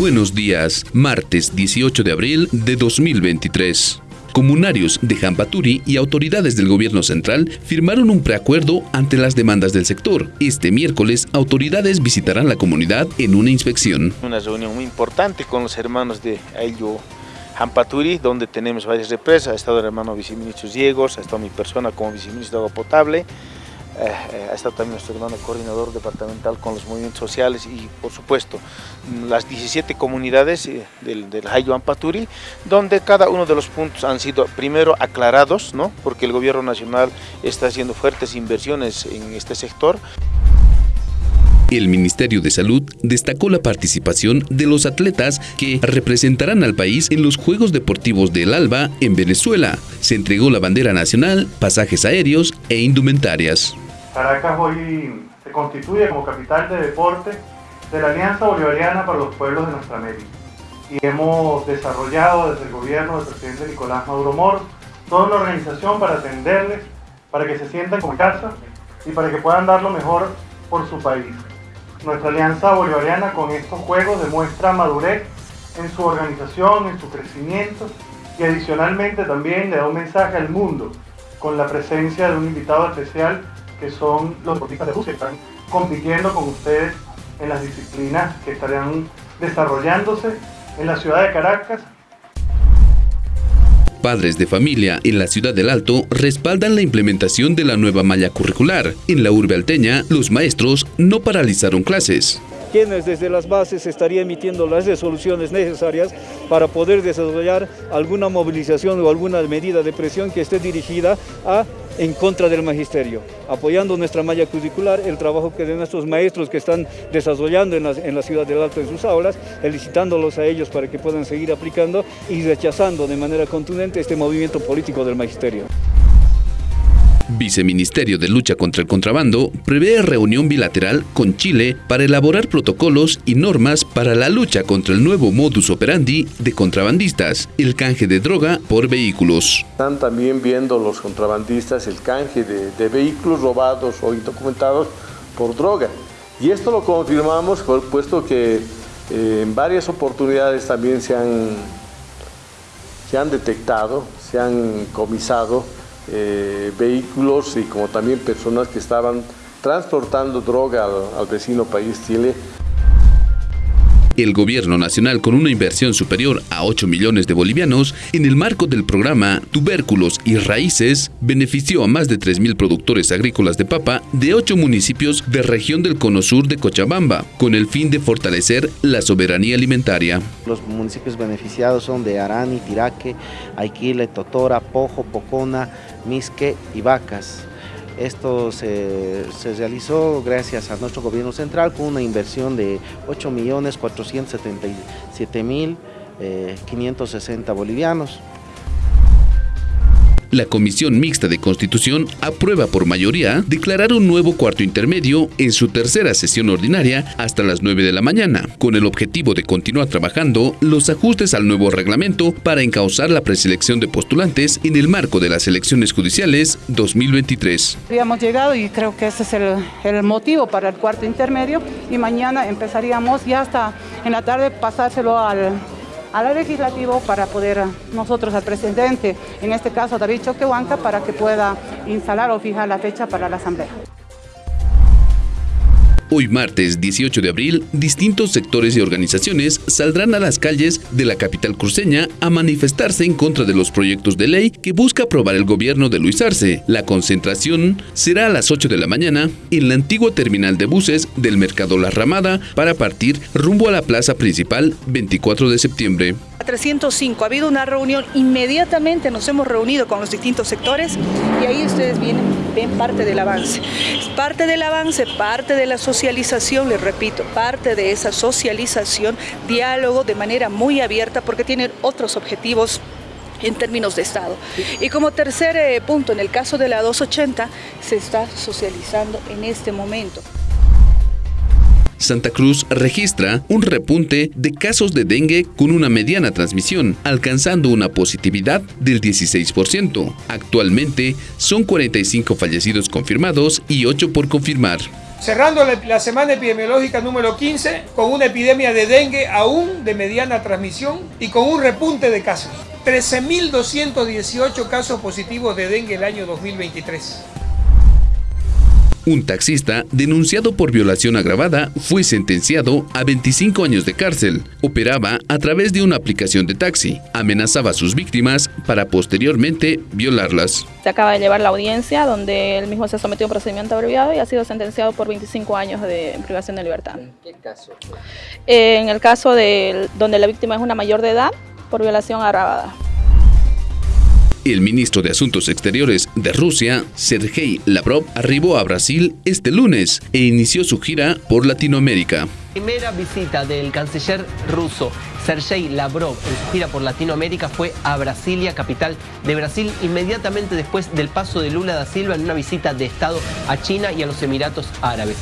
Buenos días, martes 18 de abril de 2023. Comunarios de Jampaturi y autoridades del gobierno central firmaron un preacuerdo ante las demandas del sector. Este miércoles, autoridades visitarán la comunidad en una inspección. Una reunión muy importante con los hermanos de Ayllo Jampaturi, donde tenemos varias represas. Ha estado el hermano viceministro Diegos, ha estado mi persona como viceministro de agua potable. Eh, eh, ha estado también nuestro hermano coordinador departamental con los movimientos sociales y por supuesto las 17 comunidades eh, del, del Ampaturi, donde cada uno de los puntos han sido primero aclarados, ¿no? porque el gobierno nacional está haciendo fuertes inversiones en este sector. El Ministerio de Salud destacó la participación de los atletas que representarán al país en los Juegos Deportivos del Alba en Venezuela. Se entregó la bandera nacional, pasajes aéreos e indumentarias. Caracas hoy se constituye como capital de deporte de la Alianza Bolivariana para los Pueblos de nuestra América. Y hemos desarrollado desde el gobierno del presidente Nicolás Maduro Moros toda una organización para atenderles, para que se sientan como casa y para que puedan dar lo mejor por su país. Nuestra Alianza Bolivariana con estos juegos demuestra madurez en su organización, en su crecimiento y adicionalmente también le da un mensaje al mundo con la presencia de un invitado especial que son los deportistas de Rusia que están compitiendo con ustedes en las disciplinas que estarán desarrollándose en la ciudad de Caracas Padres de familia en la ciudad del Alto respaldan la implementación de la nueva malla curricular. En la urbe alteña, los maestros no paralizaron clases quienes desde las bases estarían emitiendo las resoluciones necesarias para poder desarrollar alguna movilización o alguna medida de presión que esté dirigida a en contra del magisterio, apoyando nuestra malla curricular, el trabajo que de nuestros maestros que están desarrollando en la, en la ciudad del Alto en sus aulas, felicitándolos a ellos para que puedan seguir aplicando y rechazando de manera contundente este movimiento político del magisterio. Viceministerio de Lucha contra el Contrabando prevé reunión bilateral con Chile para elaborar protocolos y normas para la lucha contra el nuevo modus operandi de contrabandistas, el canje de droga por vehículos. Están también viendo los contrabandistas el canje de, vehículos robados o indocumentados por droga. Y esto lo confirmamos puesto que eh, en varias oportunidades también se han, se han detectado, se han comisado eh, vehículos y como también personas que estaban transportando droga al, al vecino país Chile el gobierno nacional con una inversión superior a 8 millones de bolivianos en el marco del programa Tubérculos y Raíces benefició a más de 3.000 productores agrícolas de papa de 8 municipios de región del cono sur de Cochabamba con el fin de fortalecer la soberanía alimentaria. Los municipios beneficiados son de Arani, Tiraque, Aiquile, Totora, Pojo, Pocona, Misque y Vacas. Esto se, realizó gracias a nuestro gobierno central con una inversión de 8.477.560 eh, bolivianos. La Comisión Mixta de Constitución aprueba por mayoría declarar un nuevo cuarto intermedio en su tercera sesión ordinaria hasta las 9 de la mañana, con el objetivo de continuar trabajando los ajustes al nuevo reglamento para encauzar la preselección de postulantes en el marco de las elecciones judiciales 2023. Habíamos llegado y creo que ese es el, el motivo para el cuarto intermedio y mañana empezaríamos ya hasta en la tarde pasárselo al al legislativo para poder nosotros al presidente, en este caso David Choquehuanca, para que pueda instalar o fijar la fecha para la asamblea. Hoy martes 18 de abril, distintos sectores y organizaciones saldrán a las calles de la capital cruceña a manifestarse en contra de los proyectos de ley que busca aprobar el gobierno de Luis Arce. La concentración será a las 8 de la mañana en la antigua terminal de buses del Mercado La Ramada para partir rumbo a la plaza principal 24 de septiembre. 305 ha habido una reunión, inmediatamente nos hemos reunido con los distintos sectores y ahí ustedes vienen, ven parte del avance. Parte del avance, parte de la socialización, les repito, parte de esa socialización, diálogo de manera muy abierta porque tienen otros objetivos en términos de Estado. Y como tercer eh, punto, en el caso de la 280, se está socializando en este momento. Santa Cruz registra un repunte de casos de dengue con una mediana transmisión, alcanzando una positividad del 16%. Actualmente son 45 fallecidos confirmados y 8 por confirmar. cerrando la semana epidemiológica número 15 con una epidemia de dengue aún de mediana transmisión y con un repunte de casos. 13.218 casos positivos de dengue el año 2023. Un taxista denunciado por violación agravada fue sentenciado a 25 años de cárcel. Operaba a través de una aplicación de taxi. Amenazaba a sus víctimas para posteriormente violarlas. Se acaba de llevar la audiencia donde él mismo se sometió a un procedimiento abreviado y ha sido sentenciado por 25 años de privación de libertad. ¿En qué caso? En el caso de donde la víctima es una mayor de edad por violación agravada. El ministro de Asuntos Exteriores de Rusia, Sergei Lavrov, arribó a Brasil este lunes e inició su gira por Latinoamérica. Primera visita del canciller ruso Sergei Lavrov en su gira por Latinoamérica fue a Brasilia, capital de Brasil, inmediatamente después del paso de Lula da Silva en una visita de Estado a China y a los Emiratos Árabes.